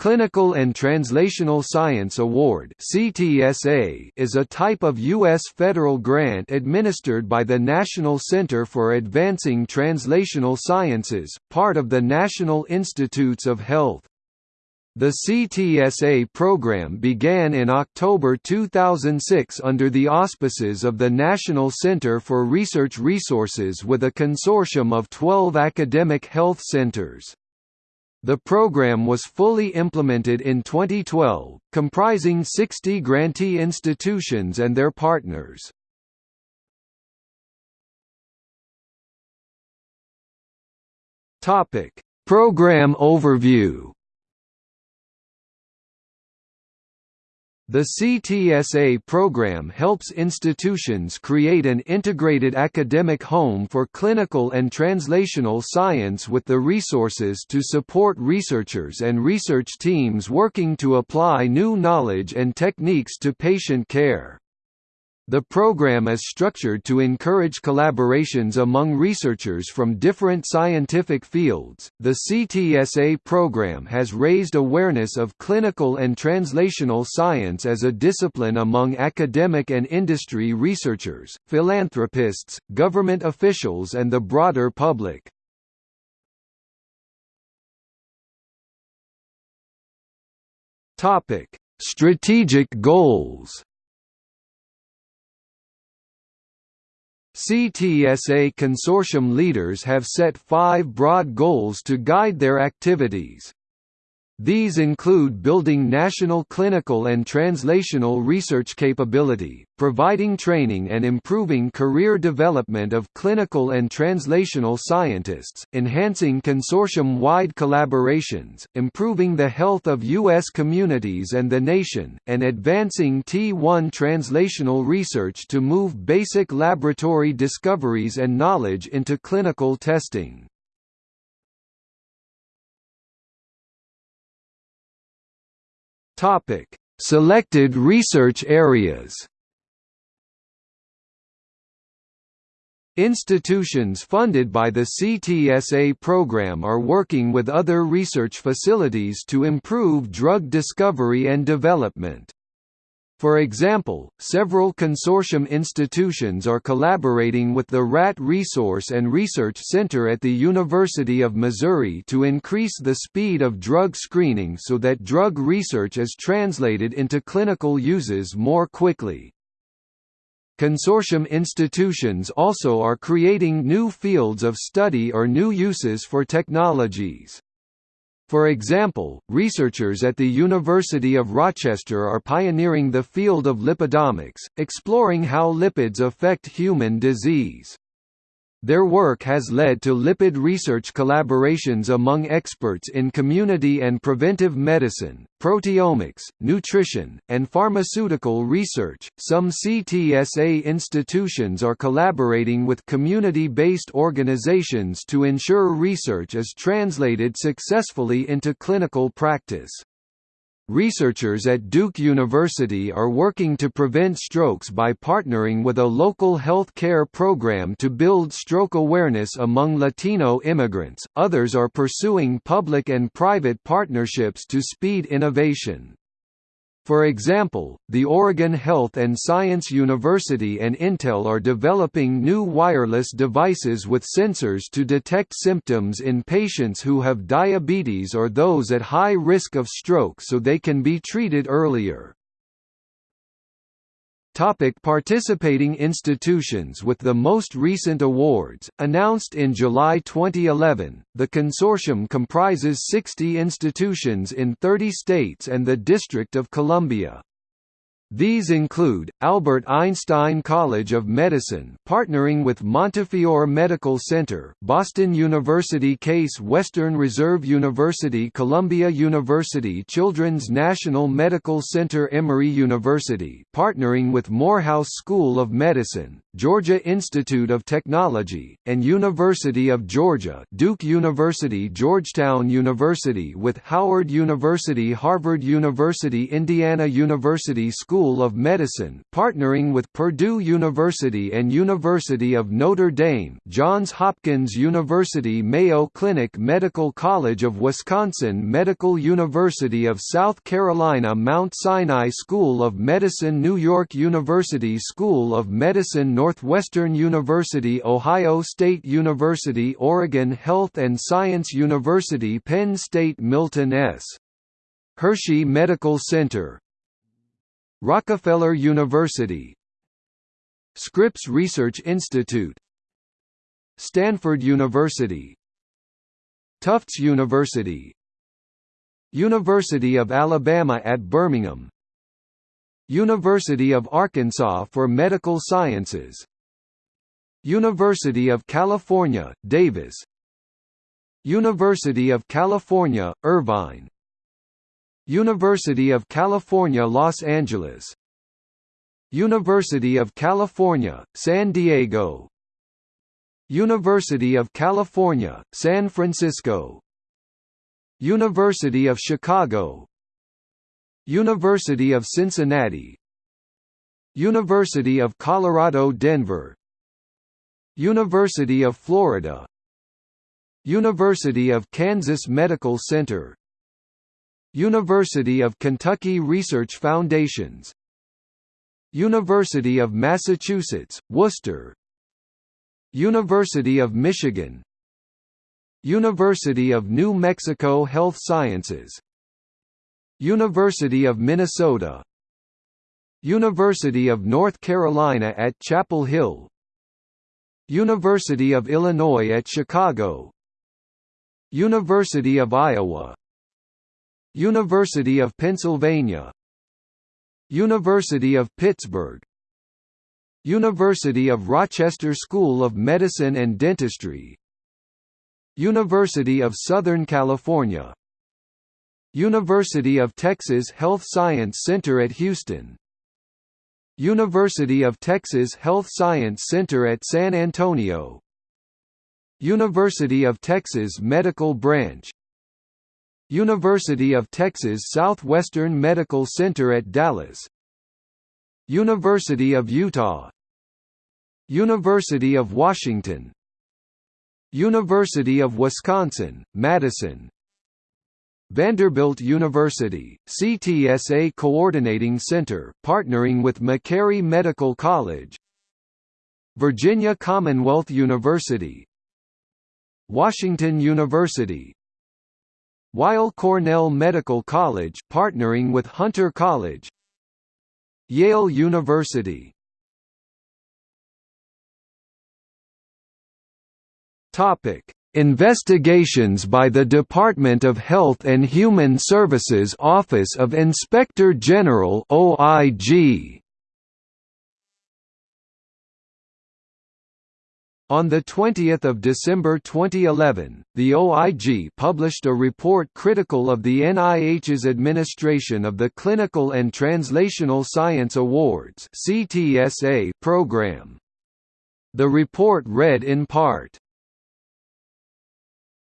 Clinical and Translational Science Award is a type of US federal grant administered by the National Center for Advancing Translational Sciences, part of the National Institutes of Health. The CTSA program began in October 2006 under the auspices of the National Center for Research Resources with a consortium of 12 academic health centers. The program was fully implemented in 2012, comprising 60 grantee institutions and their partners. Topic: Program overview. The CTSA program helps institutions create an integrated academic home for clinical and translational science with the resources to support researchers and research teams working to apply new knowledge and techniques to patient care. The program is structured to encourage collaborations among researchers from different scientific fields. The CTSA program has raised awareness of clinical and translational science as a discipline among academic and industry researchers, philanthropists, government officials, and the broader public. Topic: Strategic goals. CTSA consortium leaders have set five broad goals to guide their activities. These include building national clinical and translational research capability, providing training and improving career development of clinical and translational scientists, enhancing consortium-wide collaborations, improving the health of U.S. communities and the nation, and advancing T1 translational research to move basic laboratory discoveries and knowledge into clinical testing. Topic: Selected research areas. Institutions funded by the CTSA program are working with other research facilities to improve drug discovery and development. For example, several consortium institutions are collaborating with the Rat Resource and Research Center at the University of Missouri to increase the speed of drug screening so that drug research is translated into clinical uses more quickly. Consortium institutions also are creating new fields of study or new uses for technologies. For example, researchers at the University of Rochester are pioneering the field of lipidomics, exploring how lipids affect human disease. Their work has led to lipid research collaborations among experts in community and preventive medicine, proteomics, nutrition, and pharmaceutical research. Some CTSA institutions are collaborating with community based organizations to ensure research is translated successfully into clinical practice. Researchers at Duke University are working to prevent strokes by partnering with a local health care program to build stroke awareness among Latino immigrants. Others are pursuing public and private partnerships to speed innovation. For example, the Oregon Health and Science University and Intel are developing new wireless devices with sensors to detect symptoms in patients who have diabetes or those at high risk of stroke so they can be treated earlier. Topic participating institutions With the most recent awards, announced in July 2011, the consortium comprises 60 institutions in 30 states and the District of Columbia. These include, Albert Einstein College of Medicine partnering with Montefiore Medical Center, Boston University Case Western Reserve University Columbia University Children's National Medical Center Emory University partnering with Morehouse School of Medicine, Georgia Institute of Technology, and University of Georgia Duke University Georgetown University with Howard University Harvard University Indiana University School of Medicine partnering with Purdue University and University of Notre Dame Johns Hopkins University Mayo Clinic Medical College of Wisconsin Medical University of South Carolina Mount Sinai School of Medicine New York University School of Medicine Northwestern University Ohio State University Oregon Health and Science University Penn State Milton S. Hershey Medical Center. Rockefeller University. Scripps Research Institute. Stanford University. Tufts University. University of Alabama at Birmingham University of Arkansas for Medical Sciences. University of California, Davis. University of California, Irvine. University of California Los Angeles. University of California, San Diego. University of California, San Francisco. University of Chicago University of Cincinnati. University of Colorado Denver. University of Florida. University of Kansas Medical Center. University of Kentucky Research Foundations. University of Massachusetts, Worcester. University of Michigan. University of New Mexico Health Sciences University of Minnesota. University of North Carolina at Chapel Hill. University of Illinois at Chicago. University of Iowa. University of Pennsylvania. University of Pittsburgh. University of Rochester School of Medicine and Dentistry. University of Southern California University of Texas Health Science Center at Houston. University of Texas Health Science Center at San Antonio. University of Texas Medical Branch. University of Texas Southwestern Medical Center at Dallas. University of Utah. University of Washington. University of Wisconsin, Madison Vanderbilt University, CTSA Coordinating Center partnering with Meharry Medical College. Virginia Commonwealth University. Washington University. Weill Cornell Medical College partnering with Hunter College. Yale University. Topic Investigations by the Department of Health and Human Services Office of Inspector General OIG On 20 December 2011, the OIG published a report critical of the NIH's administration of the Clinical and Translational Science Awards program. The report read in part,